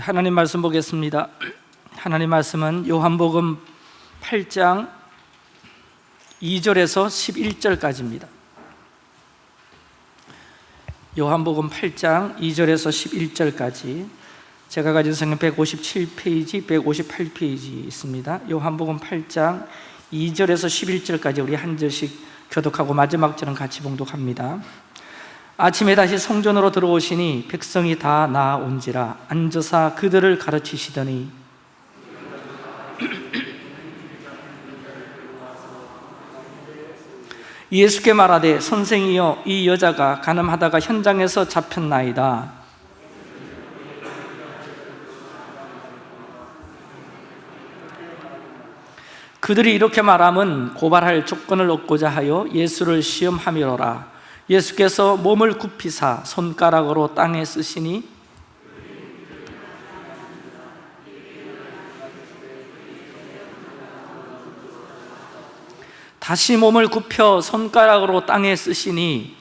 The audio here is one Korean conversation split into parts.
하나님 말씀 보겠습니다. 하나님 말씀은 요한복음 8장 2절에서 11절까지입니다. 요한복음 8장 2절에서 11절까지 제가 가진 성경 157페이지, 158페이지 있습니다. 요한복음 8장 2절에서 11절까지 우리 한 절씩 교독하고 마지막 절은 같이 봉독합니다. 아침에 다시 성전으로 들어오시니 백성이 다 나온지라 앉으사 그들을 가르치시더니. 예수께 말하되 선생이여 이 여자가 가늠하다가 현장에서 잡혔나이다. 그들이 이렇게 말함은 고발할 조건을 얻고자 하여 예수를 시험함이로라 예수께서 몸을 굽히사 손가락으로 땅에 쓰시니 다시 몸을 굽혀 손가락으로 땅에 쓰시니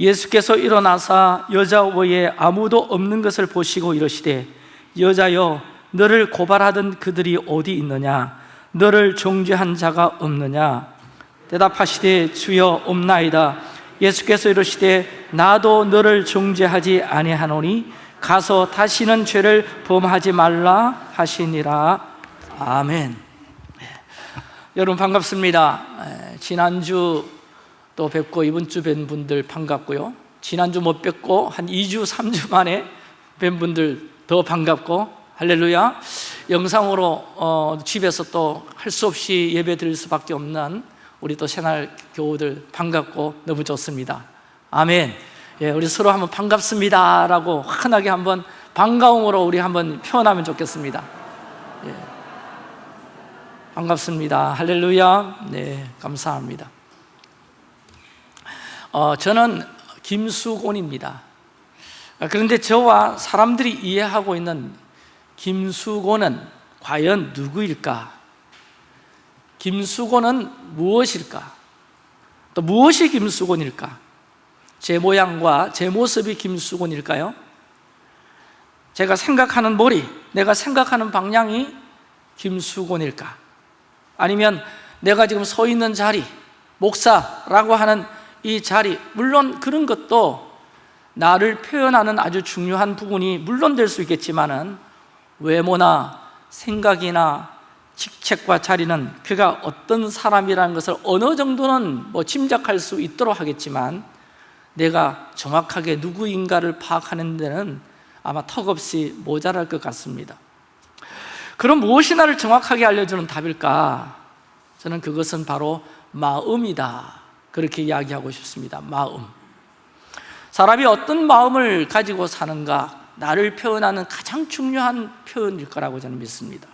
예수께서 일어나사 여자 외에 아무도 없는 것을 보시고 이러시되 여자여 너를 고발하던 그들이 어디 있느냐? 너를 정죄한 자가 없느냐? 대답하시되 주여 없나이다. 예수께서 이러시되 나도 너를 정죄하지 아니하노니 가서 다시는 죄를 범하지 말라 하시니라. 아멘. 네. 여러분 반갑습니다. 에, 지난주 또 뵙고 이번 주 뵌 분들 반갑고요. 지난주 못 뵙고 한 2주, 3주 만에 뵌 분들 더 반갑고 할렐루야. 영상으로 어, 집에서 또 할 수 없이 예배 드릴 수밖에 없는 우리 또 새날 교우들 반갑고 너무 좋습니다. 아멘. 예, 우리 서로 한번 반갑습니다 라고 환하게 한번 반가움으로 우리 한번 표현하면 좋겠습니다. 예. 반갑습니다. 할렐루야. 네 감사합니다 어, 저는 김수곤입니다 그런데 저와 사람들이 이해하고 있는 김수곤은 과연 누구일까? 김수곤은 무엇일까? 또 무엇이 김수곤일까? 제 모양과 제 모습이 김수곤일까요? 제가 생각하는 머리, 내가 생각하는 방향이 김수곤일까? 아니면 내가 지금 서 있는 자리, 목사라고 하는 이 자리, 물론 그런 것도 나를 표현하는 아주 중요한 부분이 물론 될 수 있겠지만 은 외모나 생각이나 직책과 자리는 그가 어떤 사람이라는 것을 어느 정도는 뭐 짐작할 수 있도록 하겠지만 내가 정확하게 누구인가를 파악하는 데는 아마 턱없이 모자랄 것 같습니다 그럼 무엇이 나를 정확하게 알려주는 답일까? 저는 그것은 바로 마음이다 그렇게 이야기하고 싶습니다. 마음. 사람이 어떤 마음을 가지고 사는가 나를 표현하는 가장 중요한 표현일 거라고 저는 믿습니다.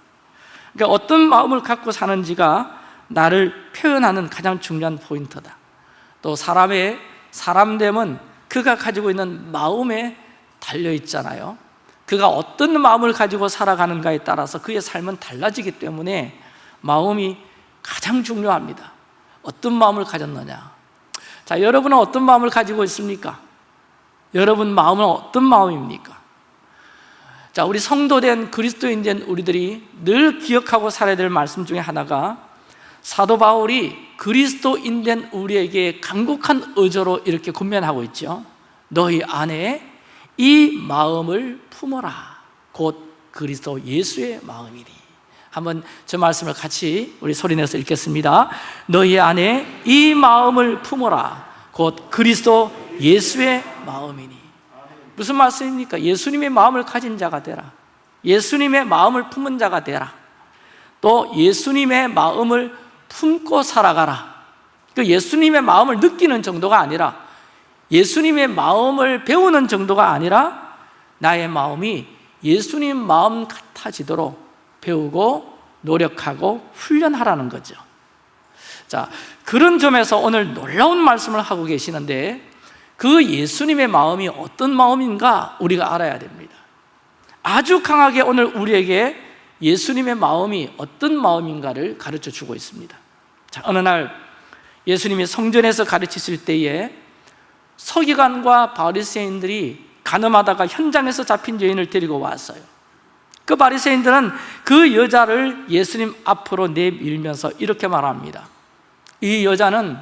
그러니까 어떤 마음을 갖고 사는지가 나를 표현하는 가장 중요한 포인트다. 또 사람의 사람됨은 그가 가지고 있는 마음에 달려있잖아요. 그가 어떤 마음을 가지고 살아가는가에 따라서 그의 삶은 달라지기 때문에 마음이 가장 중요합니다 어떤 마음을 가졌느냐 자, 여러분은 어떤 마음을 가지고 있습니까? 여러분 마음은 어떤 마음입니까? 자, 우리 성도된 그리스도인된 우리들이 늘 기억하고 살아야 될 말씀 중에 하나가 사도 바울이 그리스도인된 우리에게 간곡한 의저로 이렇게 권면하고 있죠 너희 안에 이 마음을 품어라 곧 그리스도 예수의 마음이니 한번 저 말씀을 같이 우리 소리내서 읽겠습니다. 너희 안에 이 마음을 품어라. 곧 그리스도 예수의 마음이니. 무슨 말씀입니까? 예수님의 마음을 가진 자가 되라. 예수님의 마음을 품은 자가 되라. 또 예수님의 마음을 품고 살아가라. 그 예수님의 마음을 느끼는 정도가 아니라 예수님의 마음을 배우는 정도가 아니라 나의 마음이 예수님 마음 같아지도록 배우고 노력하고 훈련하라는 거죠. 자, 그런 점에서 오늘 놀라운 말씀을 하고 계시는데 그 예수님의 마음이 어떤 마음인가 우리가 알아야 됩니다. 아주 강하게 오늘 우리에게 예수님의 마음이 어떤 마음인가를 가르쳐 주고 있습니다. 자, 어느 날 예수님이 성전에서 가르치실 때에 서기관과 바리새인들이 가늠하다가 현장에서 잡힌 여인을 데리고 왔어요 그 바리새인들은 그 여자를 예수님 앞으로 내밀면서 이렇게 말합니다 이 여자는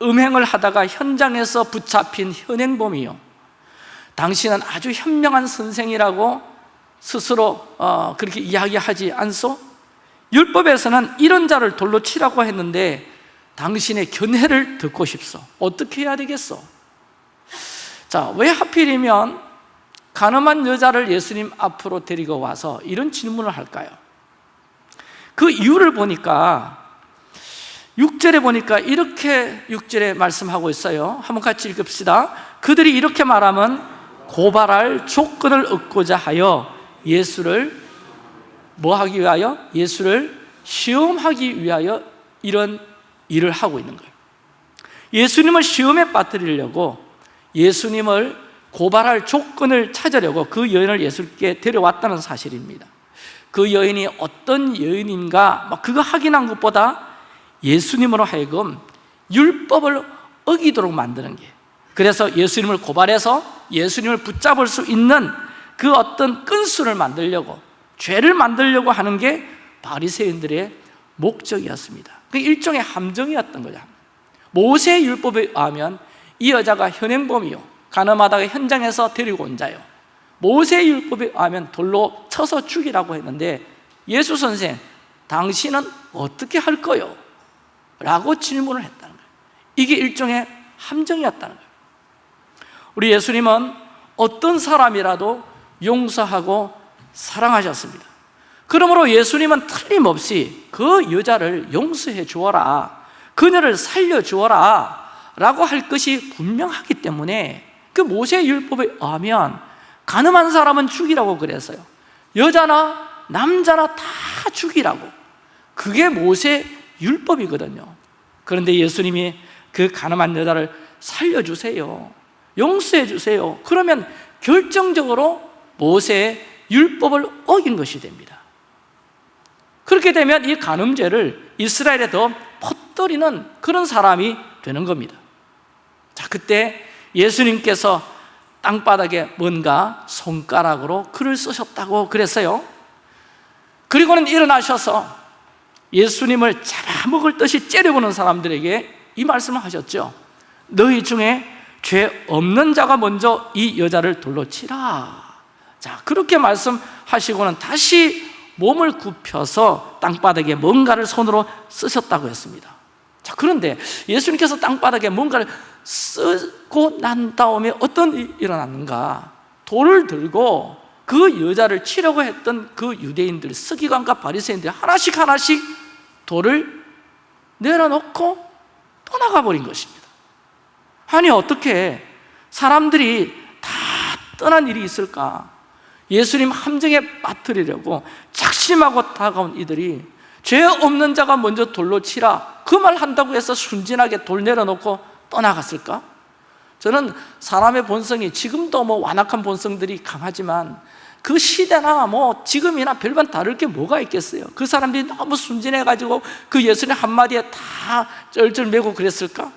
음행을 하다가 현장에서 붙잡힌 현행범이요 당신은 아주 현명한 선생이라고 스스로 어, 그렇게 이야기하지 않소? 율법에서는 이런 자를 돌로 치라고 했는데 당신의 견해를 듣고 싶소 어떻게 해야 되겠소? 자, 왜 하필이면 가늠한 여자를 예수님 앞으로 데리고 와서 이런 질문을 할까요? 그 이유를 보니까 6절에 보니까 이렇게 6절에 말씀하고 있어요 한번 같이 읽읍시다 그들이 이렇게 말하면 고발할 조건을 얻고자 하여 예수를 뭐 하기 위하여? 예수를 시험하기 위하여 이런 일을 하고 있는 거예요 예수님을 시험에 빠뜨리려고 예수님을 고발할 조건을 찾으려고 그 여인을 예수께 데려왔다는 사실입니다. 그 여인이 어떤 여인인가 막 그거 확인한 것보다 예수님으로 하여금 율법을 어기도록 만드는 게. 그래서 예수님을 고발해서 예수님을 붙잡을 수 있는 그 어떤 끈수를 만들려고 죄를 만들려고 하는 게 바리새인들의 목적이었습니다. 그 일종의 함정이었던 거죠. 모세 율법에 의하면 이 여자가 현행범이요 가늠하다가 현장에서 데리고 온 자요. 모세 율법에 의하면 돌로 쳐서 죽이라고 했는데 예수 선생 당신은 어떻게 할 거요? 라고 질문을 했다는 거예요. 이게 일종의 함정이었다는 거예요. 우리 예수님은 어떤 사람이라도 용서하고 사랑하셨습니다. 그러므로 예수님은 틀림없이 그 여자를 용서해 주어라 그녀를 살려 주어라 라고 할 것이 분명하기 때문에 그 모세 율법에 의하면 가늠한 사람은 죽이라고 그랬어요. 여자나 남자나 다 죽이라고. 그게 모세 율법이거든요. 그런데 예수님이 그 가늠한 여자를 살려주세요. 용서해 주세요. 그러면 결정적으로 모세의 율법을 어긴 것이 됩니다. 그렇게 되면 이 간음죄를 이스라엘에 더 퍼뜨리는 그런 사람이 되는 겁니다. 자 그때 예수님께서 땅바닥에 뭔가 손가락으로 글을 쓰셨다고 그랬어요. 그리고는 일어나셔서 예수님을 잡아먹을 듯이 째려보는 사람들에게 이 말씀을 하셨죠 너희 중에 죄 없는 자가 먼저 이 여자를 돌로 치라. 자 그렇게 말씀하시고는 다시 몸을 굽혀서 땅바닥에 뭔가를 손으로 쓰셨다고 했습니다 자 그런데 예수님께서 땅바닥에 뭔가를 쓰고 난 다음에 어떤 일이 일어났는가 돌을 들고 그 여자를 치려고 했던 그 유대인들 서기관과 바리새인들이 하나씩 하나씩 돌을 내려놓고 떠나가 버린 것입니다 아니 어떻게 사람들이 다 떠난 일이 있을까? 예수님 함정에 빠뜨리려고 작심하고 다가온 이들이 죄 없는 자가 먼저 돌로 치라 그 말 한다고 해서 순진하게 돌 내려놓고 떠나갔을까? 저는 사람의 본성이 지금도 뭐 완악한 본성들이 강하지만 그 시대나 뭐 지금이나 별반 다를 게 뭐가 있겠어요 그 사람들이 너무 순진해가지고 그 예수님 한마디에 다 쩔쩔매고 그랬을까?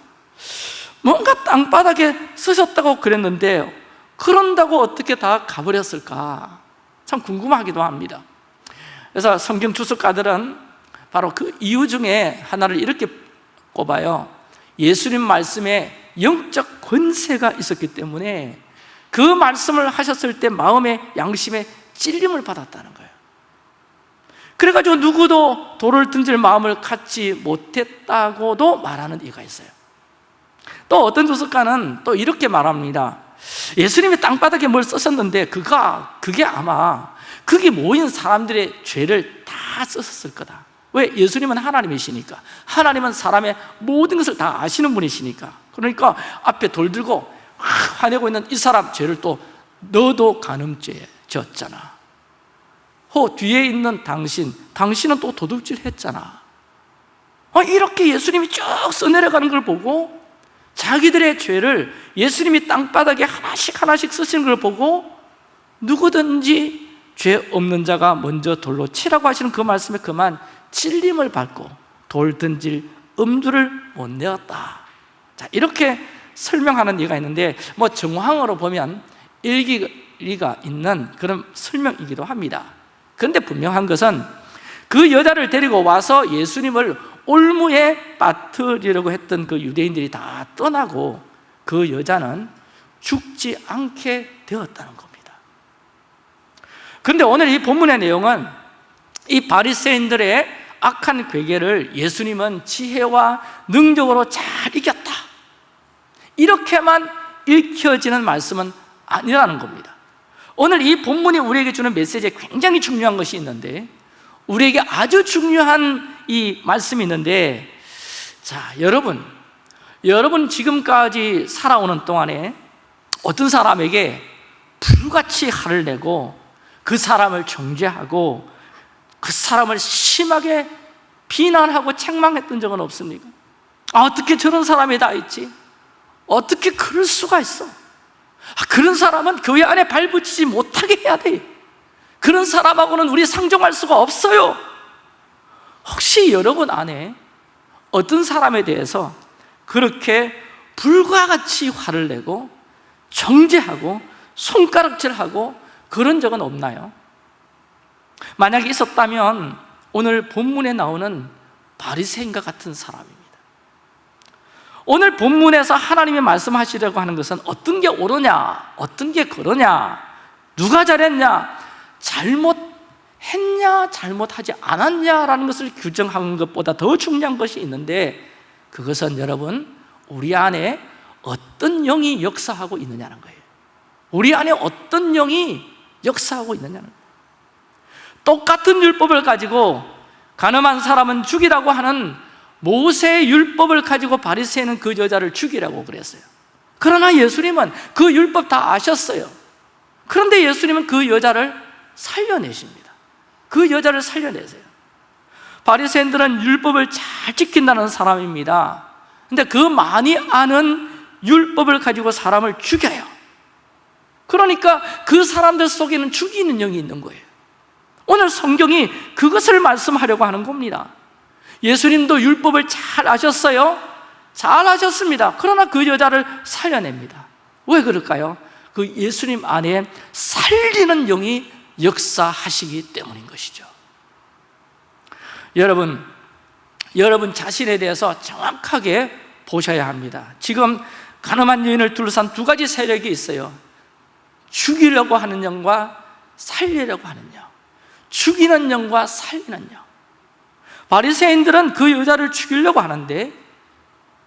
뭔가 땅바닥에 쓰셨다고 그랬는데 그런다고 어떻게 다 가버렸을까? 참 궁금하기도 합니다 그래서 성경 주석가들은 바로 그 이유 중에 하나를 이렇게 꼽아요. 예수님 말씀에 영적 권세가 있었기 때문에 그 말씀을 하셨을 때 마음의 양심에 찔림을 받았다는 거예요. 그래가지고 누구도 돌을 던질 마음을 갖지 못했다고도 말하는 이가 있어요. 또 어떤 주석가는 또 이렇게 말합니다. 예수님이 땅바닥에 뭘 쓰셨는데 그가 그게 아마 그게 모인 사람들의 죄를 다 썼을 거다 왜? 예수님은 하나님이시니까? 하나님은 사람의 모든 것을 다 아시는 분이시니까. 그러니까 앞에 돌 들고 화내고 있는 이 사람 죄를 또 너도 간음죄 졌잖아. 호 뒤에 있는 당신 당신은 또 도둑질 했잖아. 어, 이렇게 예수님이 쭉 써내려가는 걸 보고 자기들의 죄를 예수님이 땅바닥에 하나씩 하나씩 쓰시는 걸 보고 누구든지 죄 없는 자가 먼저 돌로 치라고 하시는 그 말씀에 그만 찔림을 받고 돌 던질 엄두를 못 내었다. 자 이렇게 설명하는 예가 있는데 뭐 정황으로 보면 일기가 있는 그런 설명이기도 합니다. 그런데 분명한 것은 그 여자를 데리고 와서 예수님을 올무에 빠뜨리려고 했던 그 유대인들이 다 떠나고 그 여자는 죽지 않게 되었다는 겁니다. 그런데 오늘 이 본문의 내용은 이 바리새인들의 악한 괴계를 예수님은 지혜와 능력으로 잘 이겼다. 이렇게만 읽혀지는 말씀은 아니라는 겁니다. 오늘 이 본문이 우리에게 주는 메시지에 굉장히 중요한 것이 있는데 우리에게 아주 중요한 이 말씀이 있는데 자 여러분 여러분 지금까지 살아오는 동안에 어떤 사람에게 불같이 화를 내고 그 사람을 정죄하고 그 사람을 심하게 비난하고 책망했던 적은 없습니까? 아, 어떻게 저런 사람이 다 있지? 어떻게 그럴 수가 있어? 아, 그런 사람은 교회 안에 발붙이지 못하게 해야 돼 그런 사람하고는 우리 상종할 수가 없어요 혹시 여러분 안에 어떤 사람에 대해서 그렇게 불과 같이 화를 내고 정죄하고 손가락질하고 그런 적은 없나요? 만약에 있었다면 오늘 본문에 나오는 바리새인과 같은 사람입니다. 오늘 본문에서 하나님이 말씀하시려고 하는 것은 어떤 게 옳으냐 어떤 게 그러냐 누가 잘했냐 잘못했냐 잘못하지 않았냐라는 것을 규정하는 것보다 더 중요한 것이 있는데 그것은 여러분 우리 안에 어떤 영이 역사하고 있느냐는 거예요. 우리 안에 어떤 영이 역사하고 있느냐는 거예요 똑같은 율법을 가지고 가늠한 사람은 죽이라고 하는 모세의 율법을 가지고 바리새인은 그 여자를 죽이라고 그랬어요. 그러나 예수님은 그 율법 다 아셨어요. 그런데 예수님은 그 여자를 살려내십니다. 그 여자를 살려내세요. 바리새인들은 율법을 잘 지킨다는 사람입니다. 근데 그 많이 아는 율법을 가지고 사람을 죽여요. 그러니까 그 사람들 속에는 죽이는 영이 있는 거예요 오늘 성경이 그것을 말씀하려고 하는 겁니다. 예수님도 율법을 잘 아셨어요? 잘 아셨습니다. 그러나 그 여자를 살려냅니다. 왜 그럴까요? 그 예수님 안에 살리는 영이 역사하시기 때문인 것이죠. 여러분, 여러분 자신에 대해서 정확하게 보셔야 합니다. 지금 가늠한 여인을 둘러싼 두 가지 세력이 있어요. 죽이려고 하는 영과 살리려고 하는 영 죽이는 영과 살리는 영. 바리새인들은 그 여자를 죽이려고 하는데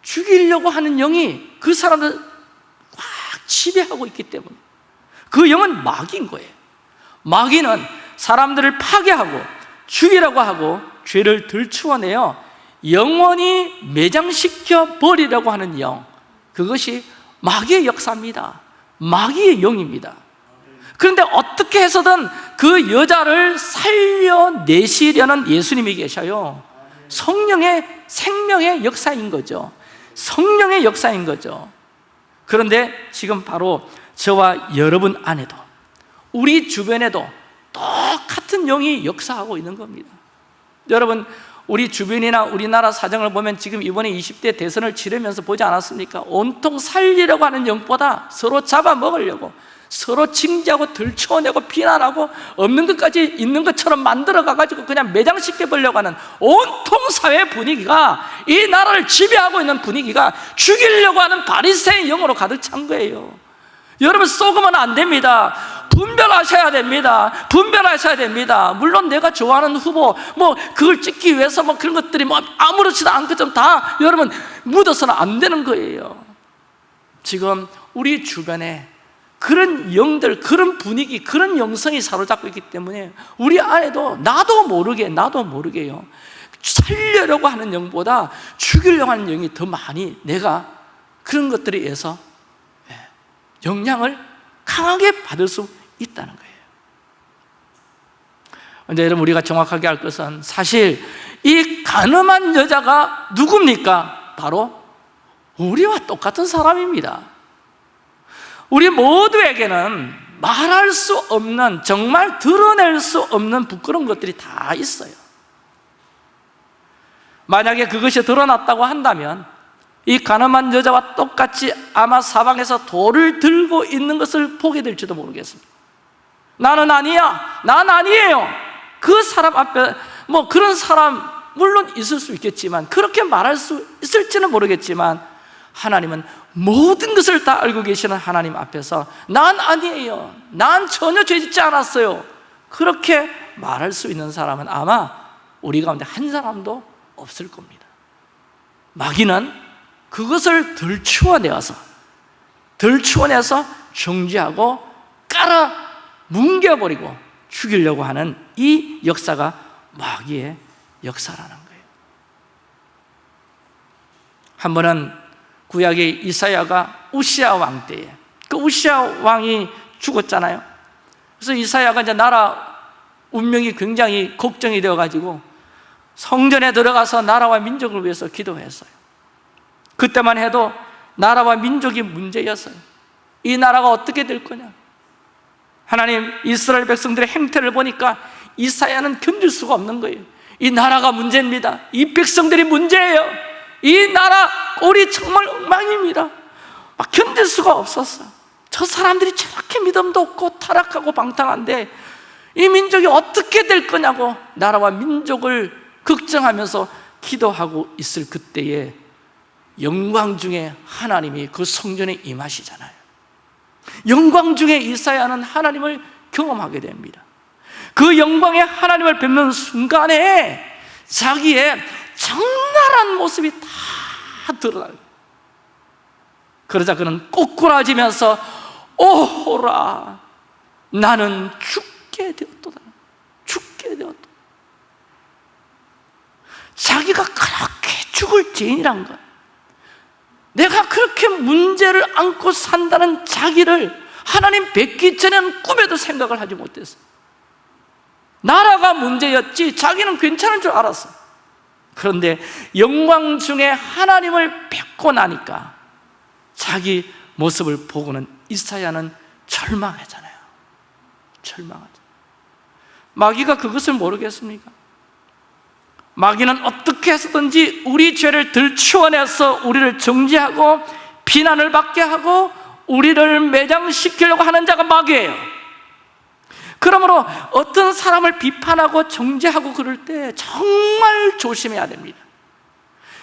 죽이려고 하는 영이 그 사람을 확 지배하고 있기 때문에 그 영은 마귀인 거예요. 마귀는 사람들을 파괴하고 죽이라고 하고 죄를 들추어내어 영원히 매장시켜 버리려고 하는 영. 그것이 마귀의 역사입니다. 마귀의 영입니다 그런데 어떻게 해서든 그 여자를 살려내시려는 예수님이 계셔요. 성령의 생명의 역사인 거죠. 성령의 역사인 거죠. 그런데 지금 바로 저와 여러분 안에도 우리 주변에도 똑같은 영이 역사하고 있는 겁니다. 여러분 우리 주변이나 우리나라 사정을 보면 지금 이번에 20대 대선을 치르면서 보지 않았습니까? 온통 살리려고 하는 영보다 서로 잡아먹으려고 서로 징계하고 들춰내고 비난하고 없는 것까지 있는 것처럼 만들어 가지고 그냥 매장시켜 보려고 하는 온통 사회 분위기가 이 나라를 지배하고 있는 분위기가 죽이려고 하는 바리새인 영으로 가득 찬 거예요. 여러분 쏘으면 안 됩니다. 분별하셔야 됩니다. 분별하셔야 됩니다. 물론 내가 좋아하는 후보 뭐 그걸 찍기 위해서 뭐 그런 것들이 뭐 아무렇지도 않고 다 여러분 묻어서는 안 되는 거예요. 지금 우리 주변에 그런 영들, 그런 분위기, 그런 영성이 사로잡고 있기 때문에 우리 안에도 나도 모르게, 나도 모르게요. 살려려고 하는 영보다 죽이려고 하는 영이 더 많이 내가 그런 것들에 의해서 예, 영향을 강하게 받을 수 있다는 거예요. 근데 여러분 우리가 정확하게 알 것은 사실 이 가늠한 여자가 누굽니까? 바로 우리와 똑같은 사람입니다 우리 모두에게는 말할 수 없는 정말 드러낼 수 없는 부끄러운 것들이 다 있어요. 만약에 그것이 드러났다고 한다면 이 가늠한 여자와 똑같이 아마 사방에서 돌을 들고 있는 것을 보게 될지도 모르겠습니다. 나는 아니야. 난 아니에요. 그 사람 앞에 뭐 그런 사람 물론 있을 수 있겠지만 그렇게 말할 수 있을지는 모르겠지만 하나님은 모든 것을 다 알고 계시는 하나님 앞에서 난 아니에요. 난 전혀 죄 짓지 않았어요. 그렇게 말할 수 있는 사람은 아마 우리 가운데 한 사람도 없을 겁니다. 마귀는 그것을 들추어내어서 들추어내서 정지하고 깔아 뭉개버리고 죽이려고 하는 이 역사가 마귀의 역사라는 거예요. 한 번은 구약의 이사야가 우시아 왕 때에. 그 우시아 왕이 죽었잖아요. 그래서 이사야가 이제 나라 운명이 굉장히 걱정이 되어가지고 성전에 들어가서 나라와 민족을 위해서 기도했어요. 그때만 해도 나라와 민족이 문제였어요. 이 나라가 어떻게 될 거냐? 하나님 이스라엘 백성들의 행태를 보니까 이사야는 견딜 수가 없는 거예요. 이 나라가 문제입니다. 이 백성들이 문제예요 이 나라 꼴이 정말 엉망입니다. 막 견딜 수가 없었어. 저 사람들이 저렇게 믿음도 없고 타락하고 방탕한데 이 민족이 어떻게 될 거냐고 나라와 민족을 걱정하면서 기도하고 있을 그때에 영광 중에 하나님이 그 성전에 임하시잖아요. 영광 중에 이사야는 하나님을 경험하게 됩니다. 그 영광의 하나님을 뵙는 순간에 자기의 적나라한 모습이 다 드러나요. 그러자 그는 꼬꾸라지면서 오호라 나는 죽게 되었도다. 죽게 되었다. 자기가 그렇게 죽을 죄인이란 것 내가 그렇게 문제를 안고 산다는 자기를 하나님 뵙기 전에는 꿈에도 생각을 하지 못했어 나라가 문제였지 자기는 괜찮은 줄 알았어 그런데 영광 중에 하나님을 뵙고 나니까 자기 모습을 보고는 이사야는 절망하잖아요. 절망하죠. 마귀가 그것을 모르겠습니까? 마귀는 어떻게 해서든지 우리 죄를 들추어내서 우리를 정지하고 비난을 받게 하고 우리를 매장시키려고 하는 자가 마귀예요 그러므로 어떤 사람을 비판하고 정죄하고 그럴 때 정말 조심해야 됩니다.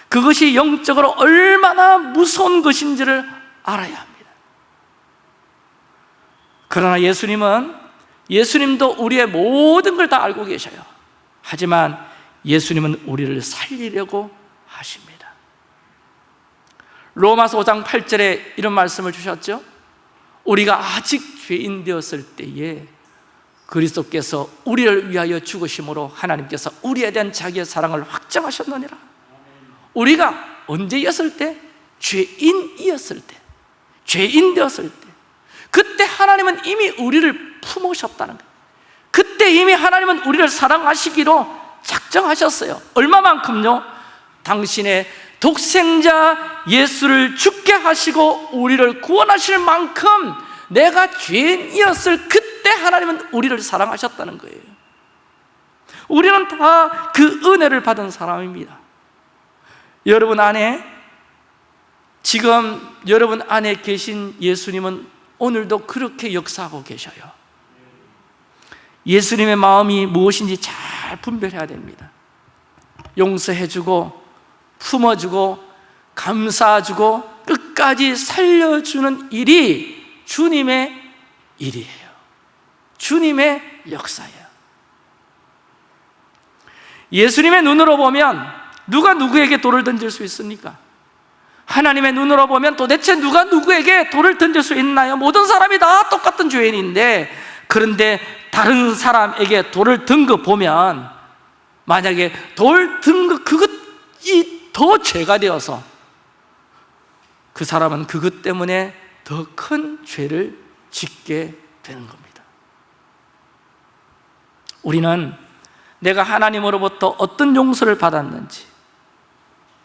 그것이 영적으로 얼마나 무서운 것인지를 알아야 합니다. 그러나 예수님은 예수님도 우리의 모든 걸 다 알고 계셔요. 하지만 예수님은 우리를 살리려고 하십니다. 로마서 5장 8절에 이런 말씀을 주셨죠? 우리가 아직 죄인 되었을 때에 그리스도께서 우리를 위하여 죽으심으로 하나님께서 우리에 대한 자기의 사랑을 확정하셨느니라. 우리가 언제였을 때? 죄인이었을 때. 죄인 되었을 때. 그때 하나님은 이미 우리를 품으셨다는 거예요. 그때 이미 하나님은 우리를 사랑하시기로 작정하셨어요. 얼마만큼요? 당신의 독생자 예수를 죽게 하시고 우리를 구원하실 만큼 내가 죄인이었을 그때 하나님은 우리를 사랑하셨다는 거예요. 우리는 다 그 은혜를 받은 사람입니다. 여러분 안에 지금 여러분 안에 계신 예수님은 오늘도 그렇게 역사하고 계셔요. 예수님의 마음이 무엇인지 잘 분별해야 됩니다. 용서해주고 품어주고 감싸주고 끝까지 살려주는 일이 주님의 일이에요 주님의 역사예요 예수님의 눈으로 보면 누가 누구에게 돌을 던질 수 있습니까? 하나님의 눈으로 보면 도대체 누가 누구에게 돌을 던질 수 있나요? 모든 사람이 다 똑같은 죄인인데 그런데 다른 사람에게 돌을 든 거 보면 만약에 돌 든 거 그것이 더 죄가 되어서 그 사람은 그것 때문에 더 큰 죄를 짓게 되는 겁니다 우리는 내가 하나님으로부터 어떤 용서를 받았는지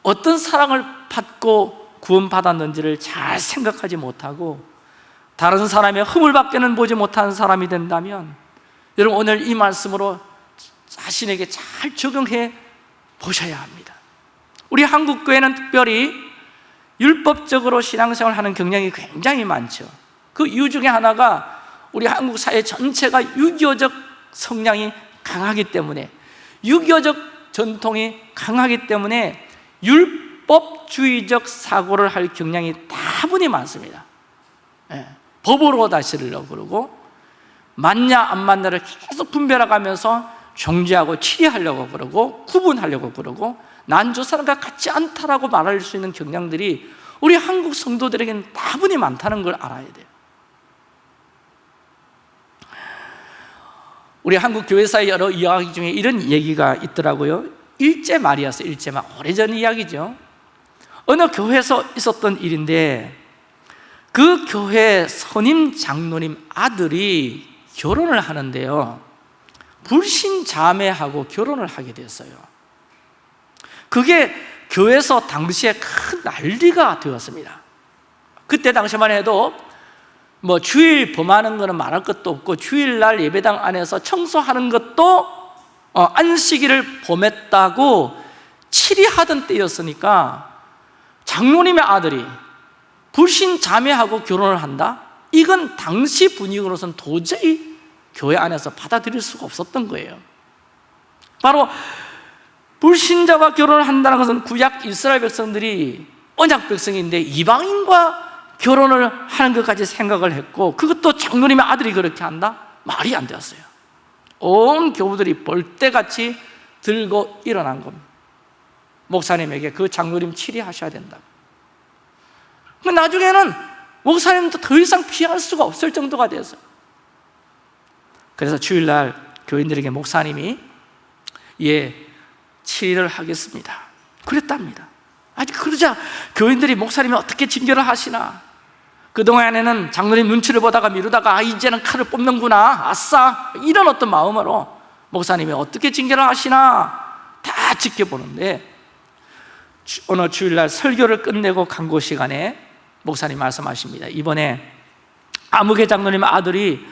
어떤 사랑을 받고 구원 받았는지를 잘 생각하지 못하고 다른 사람의 허물밖에는 보지 못하는 사람이 된다면 여러분 오늘 이 말씀으로 자신에게 잘 적용해 보셔야 합니다. 우리 한국 교회는 특별히 율법적으로 신앙생활을 하는 경향이 굉장히 많죠. 그 이유 중에 하나가 우리 한국 사회 전체가 유교적 성향이 강하기 때문에 유교적 전통이 강하기 때문에 율법주의적 사고를 할 경향이 다분히 많습니다. 예, 법으로 다스리려고 그러고 맞냐 안 맞냐를 계속 분별해가면서 정죄하고 치리하려고 그러고 구분하려고 그러고 난 저 사람과 같지 않다라고 말할 수 있는 경향들이 우리 한국 성도들에게는 다분히 많다는 걸 알아야 돼요 우리 한국 교회사의 여러 이야기 중에 이런 얘기가 있더라고요. 일제 말이었어요 일제 말 오래전 이야기죠. 어느 교회에서 있었던 일인데 그 교회 선임 장로님 아들이 결혼을 하는데요. 불신 자매하고 결혼을 하게 됐어요. 그게 교회에서 당시에 큰 난리가 되었습니다. 그때 당시만 해도 뭐 주일 범하는 거는 말할 것도 없고 주일날 예배당 안에서 청소하는 것도 어, 안식일을 범했다고 치리하던 때였으니까 장로님의 아들이 불신 자매하고 결혼을 한다? 이건 당시 분위기로서는 도저히 교회 안에서 받아들일 수가 없었던 거예요 바로 불신자와 결혼을 한다는 것은 구약 이스라엘 백성들이 언약 백성인데 이방인과 결혼을 하는 것까지 생각을 했고 그것도 장로님의 아들이 그렇게 한다? 말이 안 되었어요. 온 교우들이 벌떼같이 들고 일어난 겁니다. 목사님에게 그 장로님 치리하셔야 된다 나중에는 목사님도 더 이상 피할 수가 없을 정도가 되었어요 그래서 주일날 교인들에게 목사님이 예, 치리를 하겠습니다. 그랬답니다 아직 그러자 교인들이 목사님이 어떻게 징계를 하시나 그동안에는 장로님 눈치를 보다가 미루다가 아, 이제는 칼을 뽑는구나 아싸 이런 어떤 마음으로 목사님이 어떻게 징계를 하시나 다 지켜보는데 어느 주일날 설교를 끝내고 간고 시간에 목사님 말씀하십니다. 이번에 아무개 장로님 아들이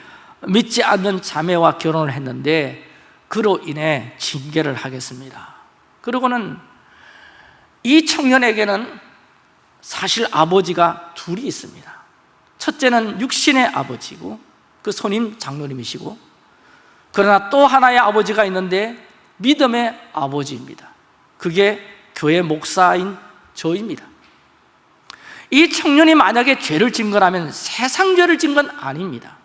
믿지 않는 자매와 결혼을 했는데 그로 인해 징계를 하겠습니다. 그리고는 이 청년에게는 사실 아버지가 둘이 있습니다 첫째는 육신의 아버지고 그 손님 장로님이시고 그러나 또 하나의 아버지가 있는데 믿음의 아버지입니다. 그게 교회 목사인 저입니다. 이 청년이 만약에 죄를 진 거라면 세상 죄를 진 건 아닙니다.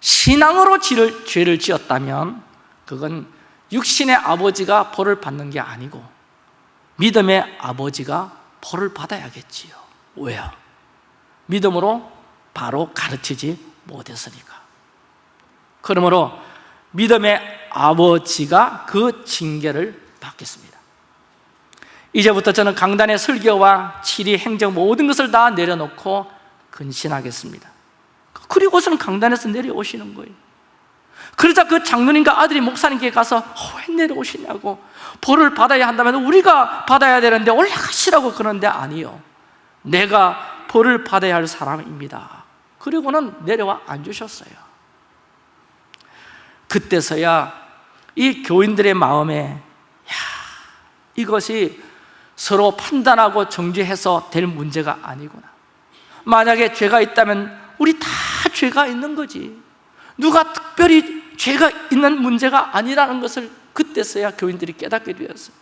신앙으로 죄를, 죄를 지었다면 그건 육신의 아버지가 벌을 받는 게 아니고 믿음의 아버지가 벌을 받아야겠지요. 왜요? 믿음으로 바로 가르치지 못했으니까. 그러므로 믿음의 아버지가 그 징계를 받겠습니다. 이제부터 저는 강단의 설교와 치리, 행정 모든 것을 다 내려놓고 근신하겠습니다. 그리고서는 강단에서 내려오시는 거예요. 그러자 그 장로님과 아들이 목사님께 가서 어, 왜 내려오시냐고 벌을 받아야 한다면 우리가 받아야 되는데 올라가시라고 그러는데 아니요. 내가 벌을 받아야 할 사람입니다. 그리고는 내려와 앉으셨어요. 그때서야 이 교인들의 마음에 야, 이것이 서로 판단하고 정죄해서 될 문제가 아니구나. 만약에 죄가 있다면 우리 다 죄가 있는 거지. 누가 특별히 죄가 있는 문제가 아니라는 것을 그때서야 교인들이 깨닫게 되었어요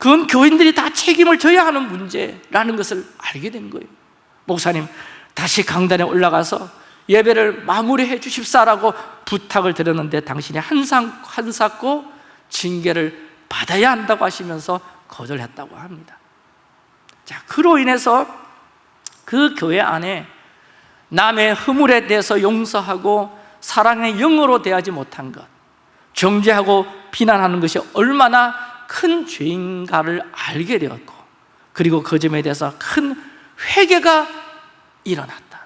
그건 교인들이 다 책임을 져야 하는 문제라는 것을 알게 된 거예요. 목사님 다시 강단에 올라가서 예배를 마무리해 주십사라고 부탁을 드렸는데 당신이 한사고 징계를 받아야 한다고 하시면서 거절했다고 합니다. 자, 그로 인해서 그 교회 안에 남의 허물에 대해서 용서하고 사랑의 영으로 대하지 못한 것 정죄하고 비난하는 것이 얼마나 큰 죄인가를 알게 되었고 그리고 그 점에 대해서 큰 회개가 일어났다.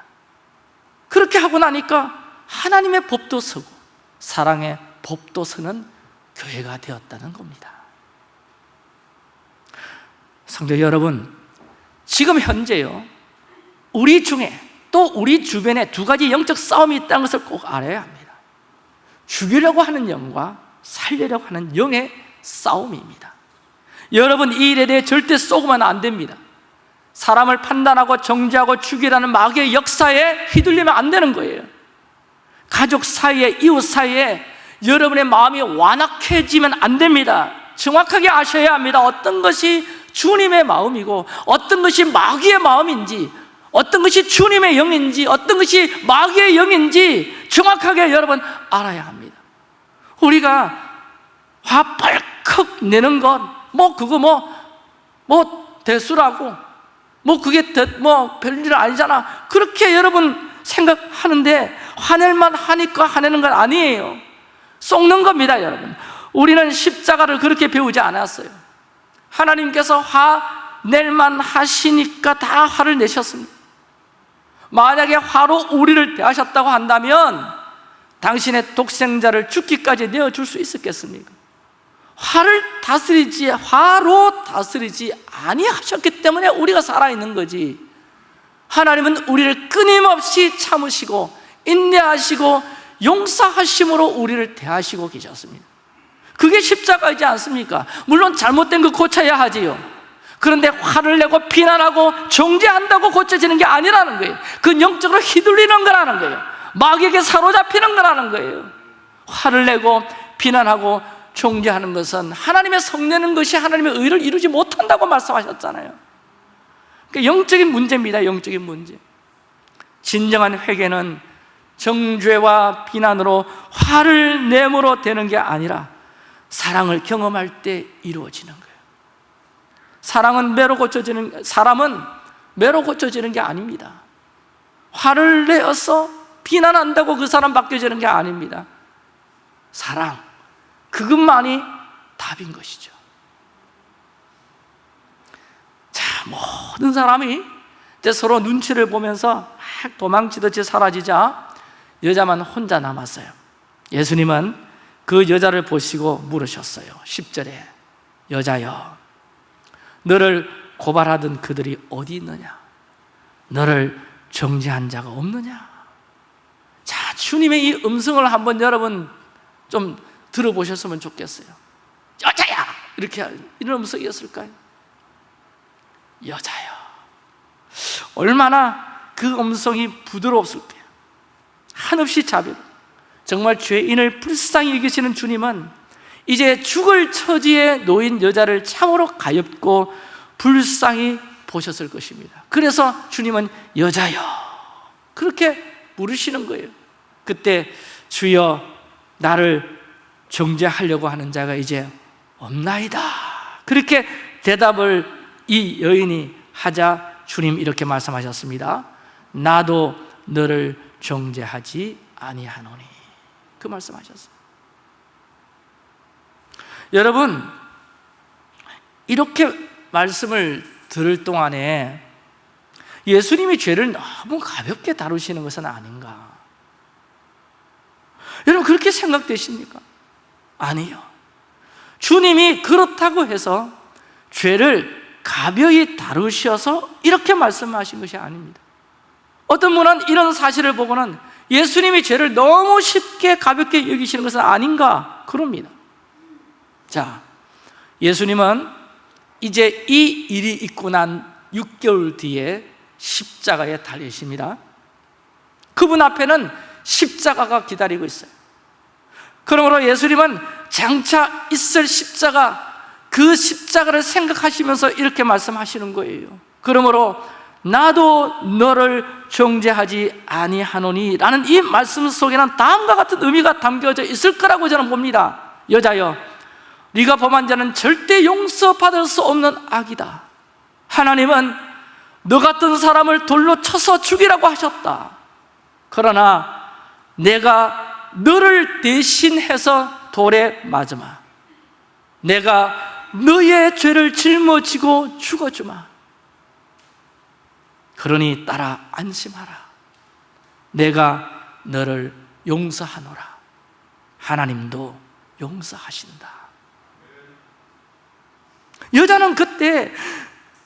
그렇게 하고 나니까 하나님의 법도 서고 사랑의 법도 서는 교회가 되었다는 겁니다. 성도 여러분 지금 현재요 우리 중에 또 우리 주변에 두 가지 영적 싸움이 있다는 것을 꼭 알아야 합니다. 죽이려고 하는 영과 살리려고 하는 영의 싸움입니다. 여러분 이 일에 대해 절대 쏘고만 안 됩니다. 사람을 판단하고 정죄하고 죽이라는 마귀의 역사에 휘둘리면 안 되는 거예요. 가족 사이에 이웃 사이에 여러분의 마음이 완악해지면 안 됩니다. 정확하게 아셔야 합니다. 어떤 것이 주님의 마음이고 어떤 것이 마귀의 마음인지 어떤 것이 주님의 영인지 어떤 것이 마귀의 영인지 정확하게 여러분 알아야 합니다. 우리가 화벌 컥 내는 것 뭐 그거 뭐 뭐 대수라고 뭐 그게 대- 뭐 별일 아니잖아. 그렇게 여러분 생각하는데 화낼만 하니까 화내는 건 아니에요. 썩는 겁니다 여러분. 우리는 십자가를 그렇게 배우지 않았어요. 하나님께서 화낼만 하시니까 다 화를 내셨습니다. 만약에 화로 우리를 대하셨다고 한다면 당신의 독생자를 죽기까지 내어줄 수 있었겠습니까? 화를 다스리지 화로 다스리지 아니하셨기 때문에 우리가 살아있는 거지. 하나님은 우리를 끊임없이 참으시고 인내하시고 용서하심으로 우리를 대하시고 계셨습니다. 그게 십자가이지 않습니까? 물론 잘못된 거 고쳐야 하지요. 그런데 화를 내고 비난하고 정죄한다고 고쳐지는 게 아니라는 거예요. 그건 영적으로 휘둘리는 거라는 거예요. 마귀에게 사로잡히는 거라는 거예요. 화를 내고 비난하고 정죄하는 것은 하나님의 성내는 것이 하나님의 의를 이루지 못한다고 말씀하셨잖아요. 그러니까 영적인 문제입니다 영적인 문제. 진정한 회개는 정죄와 비난으로 화를 내므로 되는 게 아니라 사랑을 경험할 때 이루어지는 거예요. 사랑은 매로 고쳐지는 사람은 매로 고쳐지는 게 아닙니다. 화를 내어서 비난한다고 그 사람 바뀌어지는 게 아닙니다. 사랑 그것만이 답인 것이죠 자 모든 사람이 이제 서로 눈치를 보면서 막 도망치듯이 사라지자 여자만 혼자 남았어요 예수님은 그 여자를 보시고 물으셨어요 10절에 여자여 너를 고발하던 그들이 어디 있느냐? 너를 정죄한 자가 없느냐? 자, 주님의 이 음성을 한번 여러분 좀 들어보셨으면 좋겠어요 여자야! 이렇게 이런 음성이었을까요? 여자요 얼마나 그 음성이 부드러웠을까요? 한없이 자비 정말 죄인을 불쌍히 여기시는 주님은 이제 죽을 처지에 놓인 여자를 참으로 가엾고 불쌍히 보셨을 것입니다 그래서 주님은 여자여 그렇게 부르시는 거예요 그때 주여 나를 정죄하려고 하는 자가 이제 없나이다. 그렇게 대답을 이 여인이 하자 주님 이렇게 말씀하셨습니다. 나도 너를 정죄하지 아니하노니. 그 말씀하셨어요. 여러분 이렇게 말씀을 들을 동안에 예수님이 죄를 너무 가볍게 다루시는 것은 아닌가? 여러분 그렇게 생각되십니까? 아니요. 주님이 그렇다고 해서 죄를 가벼이 다루셔서 이렇게 말씀하신 것이 아닙니다. 어떤 분은 이런 사실을 보고는 예수님이 죄를 너무 쉽게 가볍게 여기시는 것은 아닌가 그럽니다. 자, 예수님은 이제 이 일이 있고 난 6개월 뒤에 십자가에 달리십니다. 그분 앞에는 십자가가 기다리고 있어요 그러므로 예수님은 장차 있을 십자가 그 십자가를 생각하시면서 이렇게 말씀하시는 거예요. 그러므로 나도 너를 정죄하지 아니하노니 라는 이 말씀 속에는 다음과 같은 의미가 담겨져 있을 거라고 저는 봅니다. 여자여 네가 범한 자는 절대 용서받을 수 없는 악이다. 하나님은 너 같은 사람을 돌로 쳐서 죽이라고 하셨다. 그러나 내가 너를 대신해서 돌에 맞으마. 내가 너의 죄를 짊어지고 죽어주마. 그러니 따라 안심하라. 내가 너를 용서하노라. 하나님도 용서하신다. 여자는 그때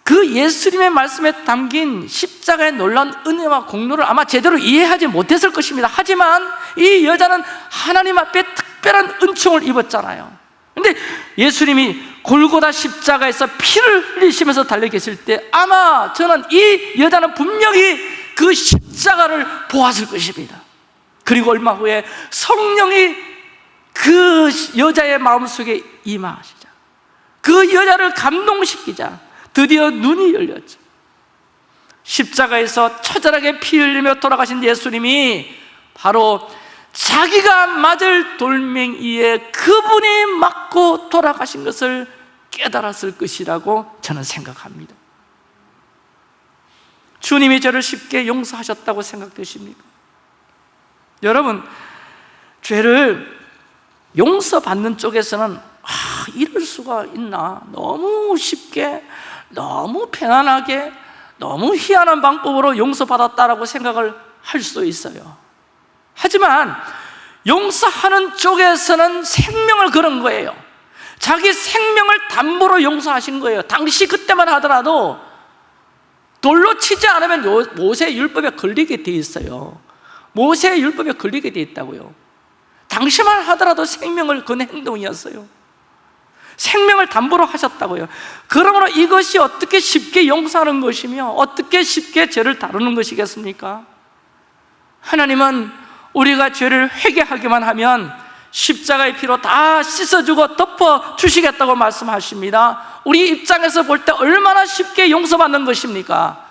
그 예수님의 말씀에 담긴 십자가의 놀라운 은혜와 공로를 아마 제대로 이해하지 못했을 것입니다. 하지만 이 여자는 하나님 앞에 특별한 은총을 입었잖아요. 근데 예수님이 골고다 십자가에서 피를 흘리시면서 달려 계실 때 아마 저는 이 여자는 분명히 그 십자가를 보았을 것입니다. 그리고 얼마 후에 성령이 그 여자의 마음속에 임하시자. 그 여자를 감동시키자 드디어 눈이 열렸죠. 십자가에서 처절하게 피 흘리며 돌아가신 예수님이 바로 자기가 맞을 돌멩이에 그분이 맞고 돌아가신 것을 깨달았을 것이라고 저는 생각합니다. 주님이 저를 쉽게 용서하셨다고 생각되십니까? 여러분 죄를 용서받는 쪽에서는 아, 이럴 수가 있나? 너무 쉽게 너무 편안하게 너무 희한한 방법으로 용서받았다라고 생각을 할수 있어요. 하지만 용서하는 쪽에서는 생명을 걸은 거예요. 자기 생명을 담보로 용서하신 거예요. 당시 그때만 하더라도 돌로 치지 않으면 모세 율법에 걸리게 돼 있어요. 모세 율법에 걸리게 돼 있다고요. 당시만 하더라도 생명을 건 행동이었어요 생명을 담보로 하셨다고요 그러므로 이것이 어떻게 쉽게 용서하는 것이며 어떻게 쉽게 죄를 다루는 것이겠습니까? 하나님은 우리가 죄를 회개하기만 하면 십자가의 피로 다 씻어주고 덮어주시겠다고 말씀하십니다 우리 입장에서 볼 때 얼마나 쉽게 용서받는 것입니까?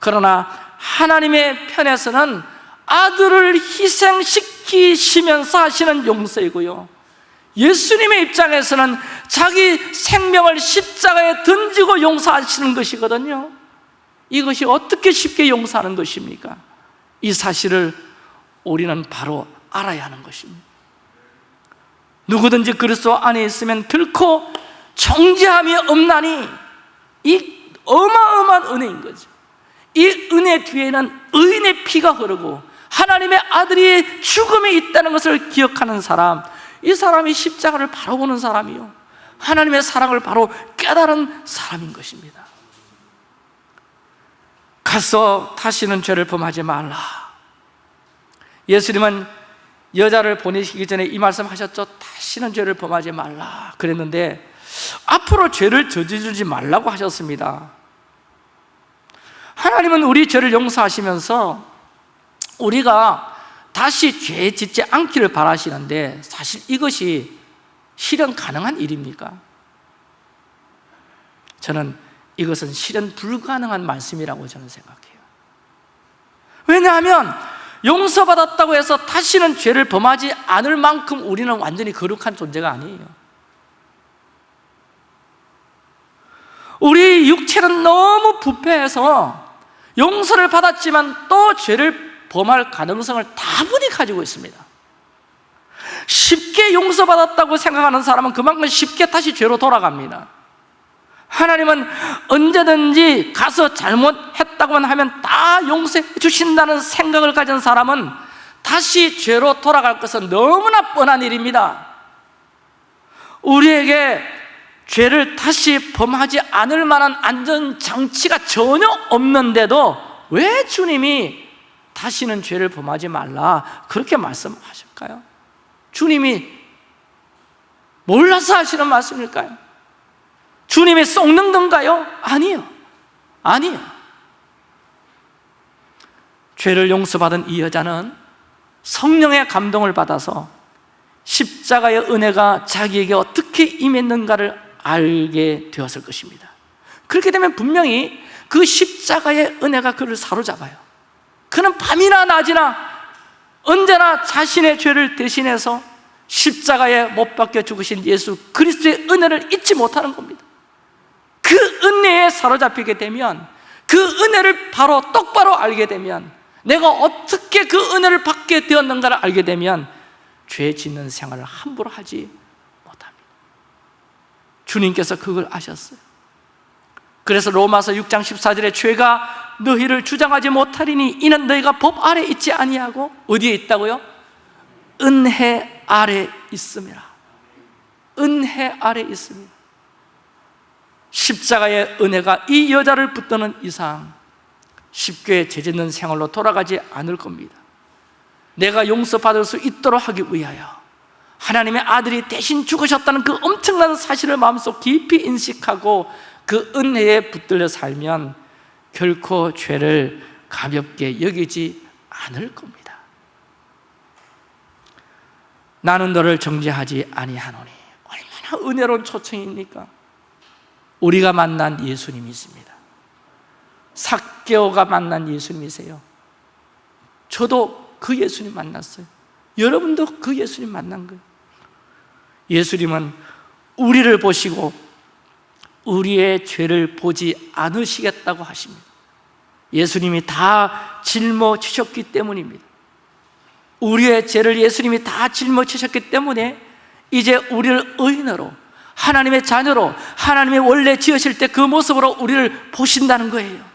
그러나 하나님의 편에서는 아들을 희생시키시면서 하시는 용서이고요 예수님의 입장에서는 자기 생명을 십자가에 던지고 용서하시는 것이거든요. 이것이 어떻게 쉽게 용서하는 것입니까? 이 사실을 우리는 바로 알아야 하는 것입니다. 누구든지 그리스도 안에 있으면 결코 정죄함이 없나니 이 어마어마한 은혜인 거죠. 이 은혜 뒤에는 의인의 피가 흐르고 하나님의 아들이 죽음이 있다는 것을 기억하는 사람 이 사람이 십자가를 바로 보는 사람이요. 하나님의 사랑을 바로 깨달은 사람인 것입니다. 가서 다시는 죄를 범하지 말라. 예수님은 여자를 보내시기 전에 이 말씀 하셨죠. 다시는 죄를 범하지 말라 그랬는데 앞으로 죄를 저지르지 말라고 하셨습니다. 하나님은 우리 죄를 용서하시면서 우리가 다시 죄 짓지 않기를 바라시는데 사실 이것이 실현 가능한 일입니까? 저는 이것은 실현 불가능한 말씀이라고 저는 생각해요 왜냐하면 용서받았다고 해서 다시는 죄를 범하지 않을 만큼 우리는 완전히 거룩한 존재가 아니에요 우리 육체는 너무 부패해서 용서를 받았지만 또 죄를 범할 가능성을 다분히 가지고 있습니다. 쉽게 용서받았다고 생각하는 사람은 그만큼 쉽게 다시 죄로 돌아갑니다. 하나님은 언제든지 가서 잘못했다고만 하면 다 용서해 주신다는 생각을 가진 사람은 다시 죄로 돌아갈 것은 너무나 뻔한 일입니다. 우리에게 죄를 다시 범하지 않을 만한 안전장치가 전혀 없는데도 왜 주님이 다시는 죄를 범하지 말라 그렇게 말씀하실까요? 주님이 몰라서 하시는 말씀일까요? 주님이 썩는 건가요? 아니요 아니요 죄를 용서받은 이 여자는 성령의 감동을 받아서 십자가의 은혜가 자기에게 어떻게 임했는가를 알게 되었을 것입니다 그렇게 되면 분명히 그 십자가의 은혜가 그를 사로잡아요 그는 밤이나 낮이나 언제나 자신의 죄를 대신해서 십자가에 못 박혀 죽으신 예수 그리스도의 은혜를 잊지 못하는 겁니다. 그 은혜에 사로잡히게 되면 그 은혜를 바로 똑바로 알게 되면 내가 어떻게 그 은혜를 받게 되었는가를 알게 되면 죄 짓는 생활을 함부로 하지 못합니다. 주님께서 그걸 아셨어요. 그래서 로마서 6장 14절에 죄가 너희를 주장하지 못하리니 이는 너희가 법 아래 있지 아니하고 어디에 있다고요? 은혜 아래 있음이라. 은혜 아래 있습니다. 십자가의 은혜가 이 여자를 붙드는 이상 쉽게 죄짓는 생활로 돌아가지 않을 겁니다. 내가 용서받을 수 있도록 하기 위하여 하나님의 아들이 대신 죽으셨다는 그 엄청난 사실을 마음속 깊이 인식하고 그 은혜에 붙들려 살면 결코 죄를 가볍게 여기지 않을 겁니다. 나는 너를 정죄하지 아니하노니 얼마나 은혜로운 초청입니까? 우리가 만난 예수님이 있습니다. 삭개오가 만난 예수님이세요. 저도 그 예수님 만났어요. 여러분도 그 예수님 만난 거예요. 예수님은 우리를 보시고 우리의 죄를 보지 않으시겠다고 하십니다. 예수님이 다 짊어지셨기 때문입니다. 우리의 죄를 예수님이 다 짊어지셨기 때문에 이제 우리를 의인으로 하나님의 자녀로 하나님의 원래 지으실 때 그 모습으로 우리를 보신다는 거예요.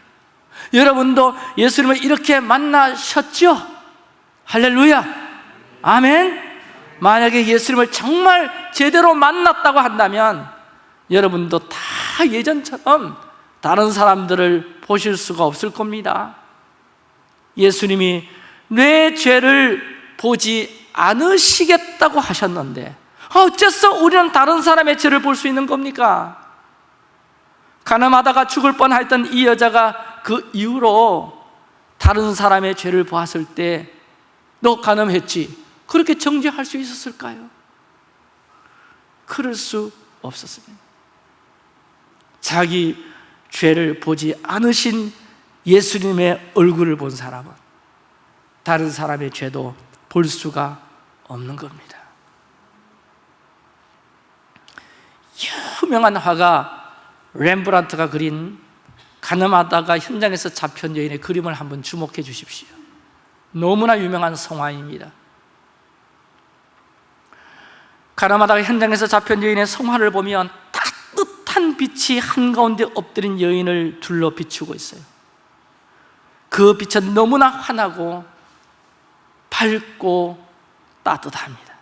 여러분도 예수님을 이렇게 만나셨죠? 할렐루야! 아멘! 만약에 예수님을 정말 제대로 만났다고 한다면 여러분도 다 예전처럼 다른 사람들을 보실 수가 없을 겁니다 예수님이 내 죄를 보지 않으시겠다고 하셨는데 어째서 우리는 다른 사람의 죄를 볼 수 있는 겁니까? 가늠하다가 죽을 뻔했던 이 여자가 그 이후로 다른 사람의 죄를 보았을 때 너 가늠했지? 그렇게 정죄할 수 있었을까요? 그럴 수 없었습니다 자기 죄를 보지 않으신 예수님의 얼굴을 본 사람은 다른 사람의 죄도 볼 수가 없는 겁니다. 유명한 화가 렘브란트가 그린 가늠하다가 현장에서 잡힌 여인의 그림을 한번 주목해 주십시오. 너무나 유명한 성화입니다. 가늠하다가 현장에서 잡힌 여인의 성화를 보면 따뜻한 빛이 한가운데 엎드린 여인을 둘러 비추고 있어요. 그 빛은 너무나 환하고 밝고 따뜻합니다.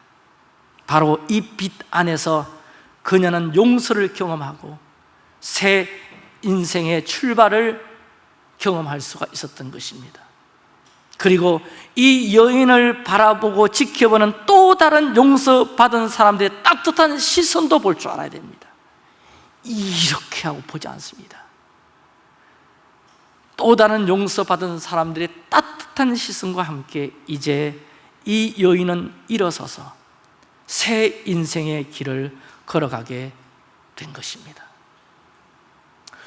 바로 이 빛 안에서 그녀는 용서를 경험하고 새 인생의 출발을 경험할 수가 있었던 것입니다. 그리고 이 여인을 바라보고 지켜보는 또 다른 용서받은 사람들의 따뜻한 시선도 볼 줄 알아야 됩니다 이렇게 하고 보지 않습니다. 또 다른 용서받은 사람들의 따뜻한 시선과 함께 이제 이 여인은 일어서서 새 인생의 길을 걸어가게 된 것입니다.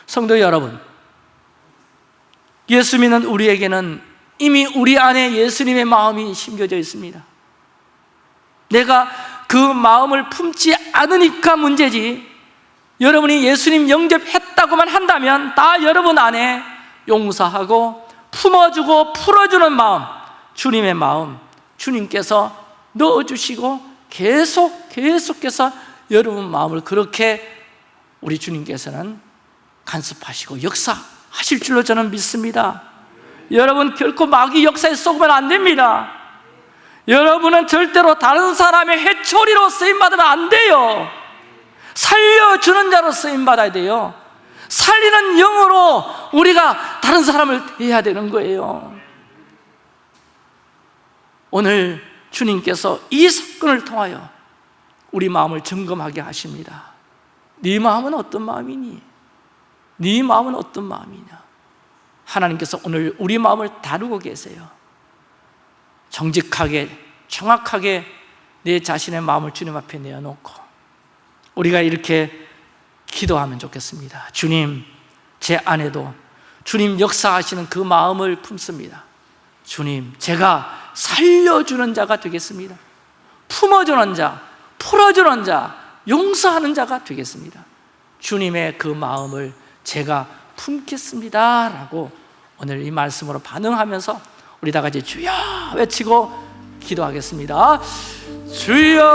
성도 여러분 예수 믿는 우리에게는 이미 우리 안에 예수님의 마음이 심겨져 있습니다. 내가 그 마음을 품지 않으니까 문제지 여러분이 예수님 영접했다고만 한다면 다 여러분 안에 용서하고 품어주고 풀어주는 마음 주님의 마음 주님께서 넣어주시고 계속 계속해서 여러분 마음을 그렇게 우리 주님께서는 간섭하시고 역사하실 줄로 저는 믿습니다. 여러분 결코 마귀 역사에 쏘면 안 됩니다. 여러분은 절대로 다른 사람의 해초리로 쓰임받으면 안 돼요 살려주는 자로 쓰임받아야 돼요 살리는 영으로 우리가 다른 사람을 해야 되는 거예요 오늘 주님께서 이 사건을 통하여 우리 마음을 점검하게 하십니다 네 마음은 어떤 마음이니? 네 마음은 어떤 마음이냐? 하나님께서 오늘 우리 마음을 다루고 계세요 정직하게 정확하게 내 자신의 마음을 주님 앞에 내어놓고 우리가 이렇게 기도하면 좋겠습니다. 주님 제 안에도 주님 역사하시는 그 마음을 품습니다. 주님 제가 살려주는 자가 되겠습니다. 품어주는 자, 풀어주는 자, 용서하는 자가 되겠습니다. 주님의 그 마음을 제가 품겠습니다. 라고 오늘 이 말씀으로 반응하면서 우리 다 같이 주여 외치고 기도하겠습니다. 주여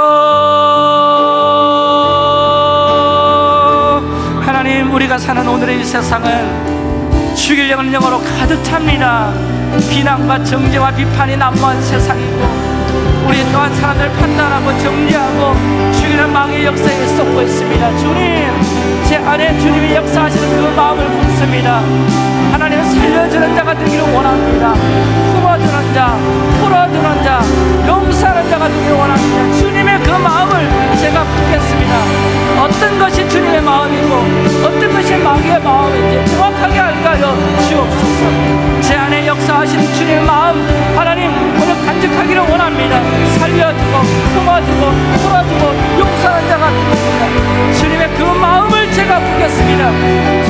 하나님 우리가 사는 오늘의 이 세상은 죽이려는 영어로 가득 찹니다. 비난과 정죄와 비판이 난무한 세상이고 우리 또한 사람들 판단하고 정리하고 죽이는 망의 역사에 쏟고 있습니다. 주님 제 안에 주님이 역사하시는 그 마음을 품습니다. 하나님 살려주는 자가 되기를 원합니다. 품어주는 자 풀어주는 자 용서하는 자가 되기를 원합니다. 주님의 그 마음을 제가 품겠습니다 어떤 것이 주님의 마음이고 어떤 것이 마귀의 마음인지 정확하게 알까요. 주옵소서. 제 안에 역사하시는 주님의 마음 하나님 오늘 간직하기를 원합니다. 살려주고 품어주고 풀어주고 용서하는 자가 되겠습니다. 주님의 그 마음을 제가 품겠습니다.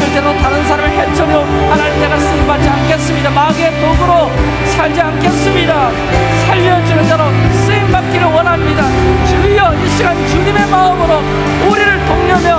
절대로 다른 사람을 해쳐려 하나님 제가 쓰임받지 않겠습니다. 마귀의 도구로 살지 않겠습니다. 살려주는 자로 쓰임받기를 원합니다. 주여 이 시간 주님의 마음으로 우리를 동료되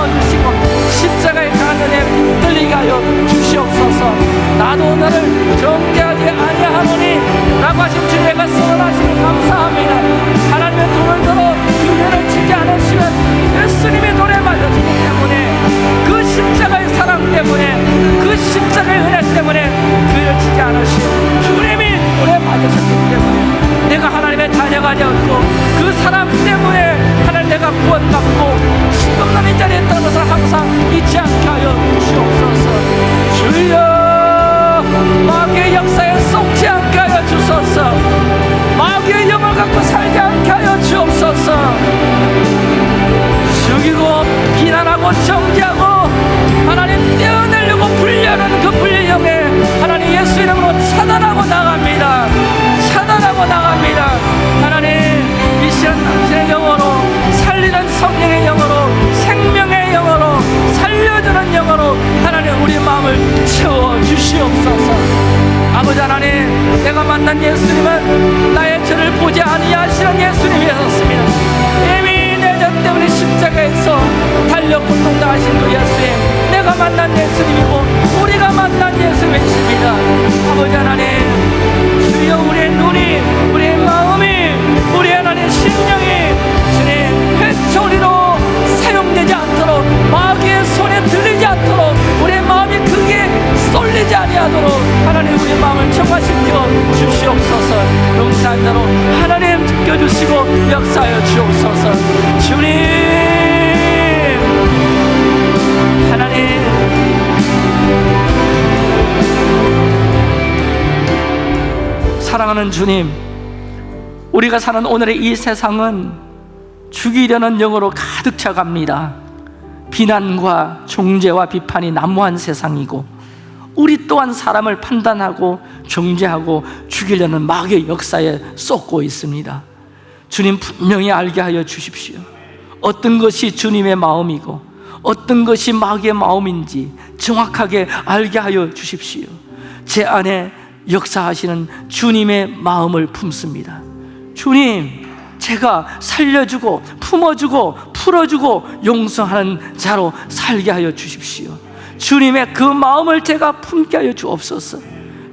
만난 예수님이고 우리가 만난 예수님이십니다. 아버지 하나님 사랑하는 주님 우리가 사는 오늘의 이 세상은 죽이려는 영으로 가득 차갑니다. 비난과 종죄와 비판이 난무한 세상이고 우리 또한 사람을 판단하고 정죄하고 죽이려는 마귀의 역사에 쏟고 있습니다. 주님 분명히 알게 하여 주십시오. 어떤 것이 주님의 마음이고 어떤 것이 마귀의 마음인지 정확하게 알게 하여 주십시오. 제 안에 역사하시는 주님의 마음을 품습니다. 주님 제가 살려주고 품어주고 풀어주고 용서하는 자로 살게 하여 주십시오. 주님의 그 마음을 제가 품게 하여 주옵소서.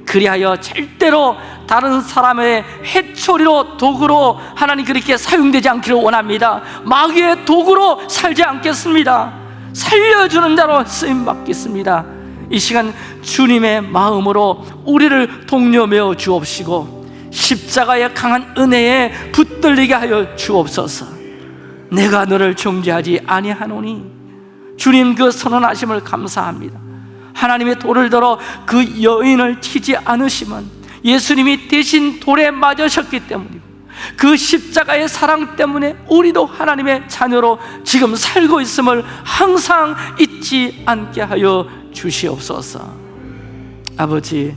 그리하여 절대로 다른 사람의 해초리로 도구로 하나님 그렇게 사용되지 않기를 원합니다. 마귀의 도구로 살지 않겠습니다. 살려주는 자로 쓰임 받겠습니다 이 시간 주님의 마음으로 우리를 동료매어 주옵시고 십자가의 강한 은혜에 붙들리게 하여 주옵소서. 내가 너를 정죄하지 아니하노니 주님 그 선언하심을 감사합니다. 하나님의 돌을 들어 그 여인을 치지 않으시면 예수님이 대신 돌에 맞으셨기 때문이고 그 십자가의 사랑 때문에 우리도 하나님의 자녀로 지금 살고 있음을 항상 잊지 않게 하여 주시옵소서. 아버지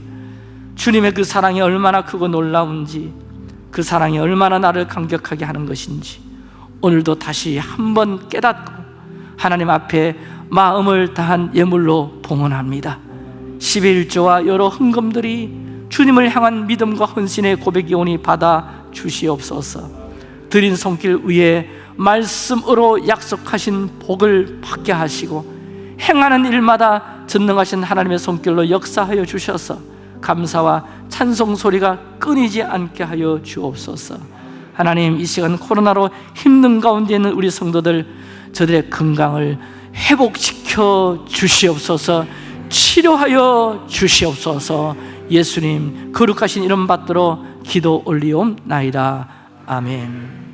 주님의 그 사랑이 얼마나 크고 놀라운지 그 사랑이 얼마나 나를 감격하게 하는 것인지 오늘도 다시 한번 깨닫고 하나님 앞에 마음을 다한 예물로 봉헌합니다. 11조와 여러 헌금들이 주님을 향한 믿음과 헌신의 고백이 오니 받아 주시옵소서. 드린 손길 위에 말씀으로 약속하신 복을 받게 하시고 행하는 일마다 전능하신 하나님의 손길로 역사하여 주셔서 감사와 찬송 소리가 끊이지 않게 하여 주옵소서. 하나님 이 시간 코로나로 힘든 가운데 있는 우리 성도들 저들의 건강을 회복시켜 주시옵소서 치료하여 주시옵소서. 예수님 거룩하신 이름 받들어 기도 올리옵나이다. 아멘